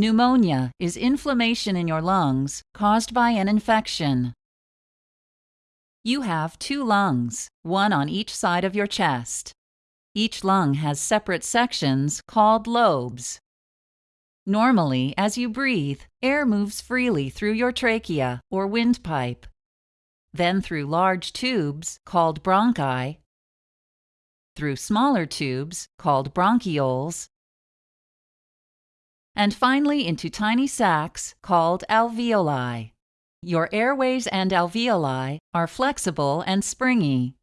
Pneumonia is inflammation in your lungs caused by an infection. You have two lungs, one on each side of your chest. Each lung has separate sections called lobes. Normally, as you breathe, air moves freely through your trachea or windpipe, then through large tubes called bronchi, through smaller tubes called bronchioles, and finally into tiny sacs called alveoli. Your airways and alveoli are flexible and springy.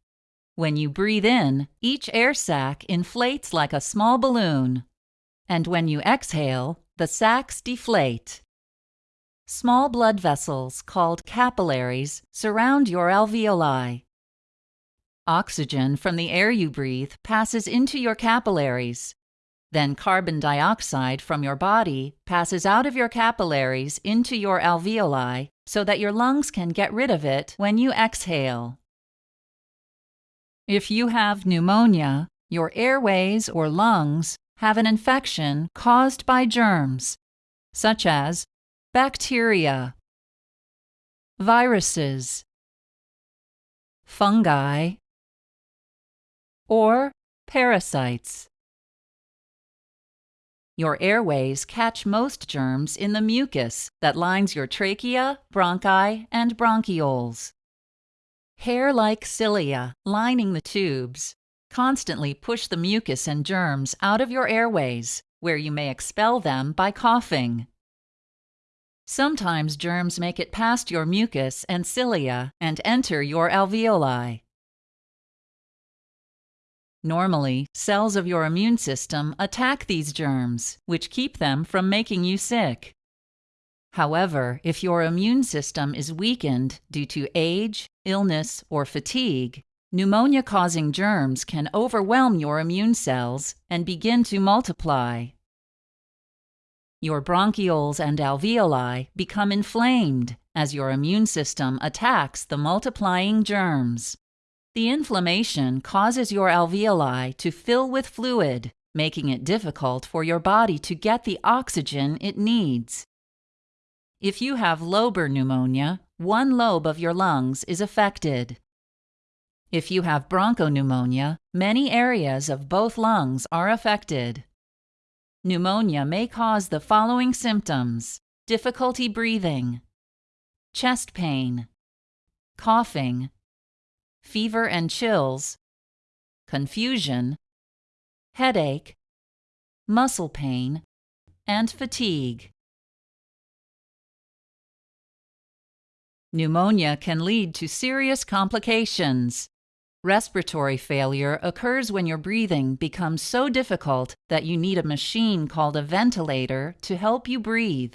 When you breathe in, each air sac inflates like a small balloon. And when you exhale, the sacs deflate. Small blood vessels, called capillaries, surround your alveoli. Oxygen from the air you breathe passes into your capillaries, then carbon dioxide from your body passes out of your capillaries into your alveoli so that your lungs can get rid of it when you exhale. If you have pneumonia, your airways or lungs have an infection caused by germs, such as bacteria, viruses, fungi, or parasites. Your airways catch most germs in the mucus that lines your trachea, bronchi, and bronchioles. Hair-like cilia lining the tubes constantly push the mucus and germs out of your airways, where you may expel them by coughing. Sometimes germs make it past your mucus and cilia and enter your alveoli. Normally, cells of your immune system attack these germs, which keep them from making you sick. However, if your immune system is weakened due to age, illness, or fatigue, pneumonia-causing germs can overwhelm your immune cells and begin to multiply. Your bronchioles and alveoli become inflamed as your immune system attacks the multiplying germs. The inflammation causes your alveoli to fill with fluid, making it difficult for your body to get the oxygen it needs. If you have lobar pneumonia, one lobe of your lungs is affected. If you have bronchopneumonia, many areas of both lungs are affected. Pneumonia may cause the following symptoms difficulty breathing, chest pain, coughing, fever and chills, confusion, headache, muscle pain, and fatigue. Pneumonia can lead to serious complications. Respiratory failure occurs when your breathing becomes so difficult that you need a machine called a ventilator to help you breathe.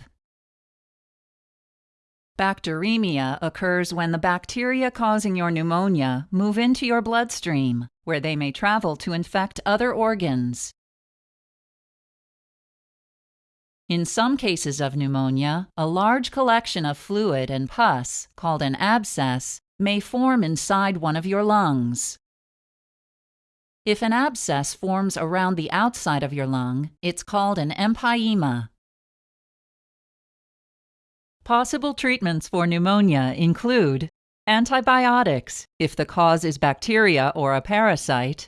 Bacteremia occurs when the bacteria causing your pneumonia move into your bloodstream, where they may travel to infect other organs. In some cases of pneumonia, a large collection of fluid and pus, called an abscess, may form inside one of your lungs. If an abscess forms around the outside of your lung, it's called an empyema. Possible treatments for pneumonia include antibiotics if the cause is bacteria or a parasite,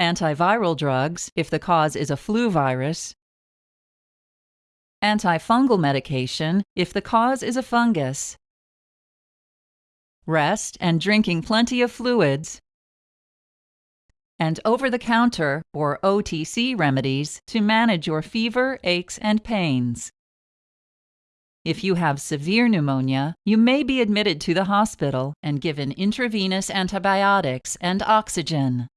antiviral drugs if the cause is a flu virus, antifungal medication if the cause is a fungus, rest and drinking plenty of fluids, and over-the-counter or OTC remedies to manage your fever, aches, and pains. If you have severe pneumonia, you may be admitted to the hospital and given intravenous antibiotics and oxygen.